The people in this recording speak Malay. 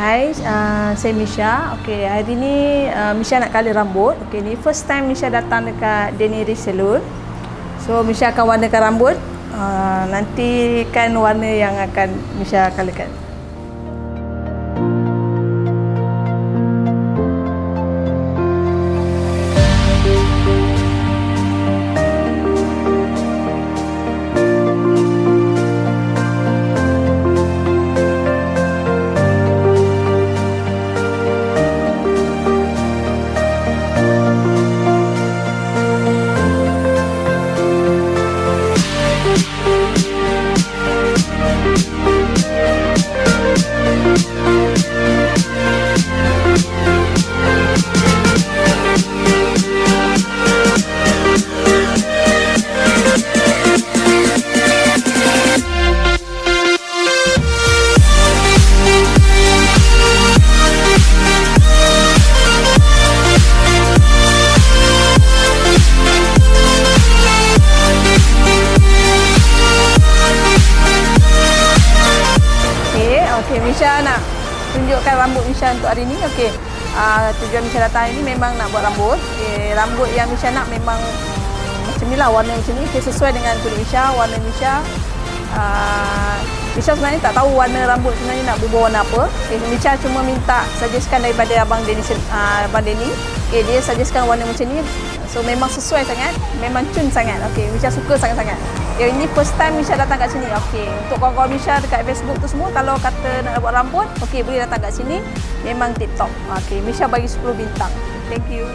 Hai, uh, saya Misha. Okey, hari ni uh, Misha nak color rambut. Okey, ni first time Misha datang dekat Deniri Salon. So Misha akan warnakan rambut. Uh, nanti kan warna yang akan Misha colorkan. Okey, Misha nak tunjukkan rambut Misha untuk hari ni. Okey. Uh, tujuan Misha datang hari ni memang nak buat rambut. Okey, rambut yang Misha nak memang um, macam ni lah warna macam ni. Okay, sesuai dengan kulit Misha, warna Misha. Uh, Misha sebenarnya tak tahu warna rambut sebenarnya nak berubah warna apa. Okay, Misha cuma minta suggestkan daripada Abang Denny, uh, Abang Denny. Okay, dia suggestkan warna macam ni. So memang sesuai sangat, memang cun sangat. Okey, Misha suka sangat-sangat. Yang ini first time Misha datang kat sini. Okey, untuk kawan-kawan Misha dekat Facebook tu semua kalau kata nak buat rambut, okey boleh datang kat sini. Memang TikTok. Okey, Misha bagi 10 bintang. Thank you.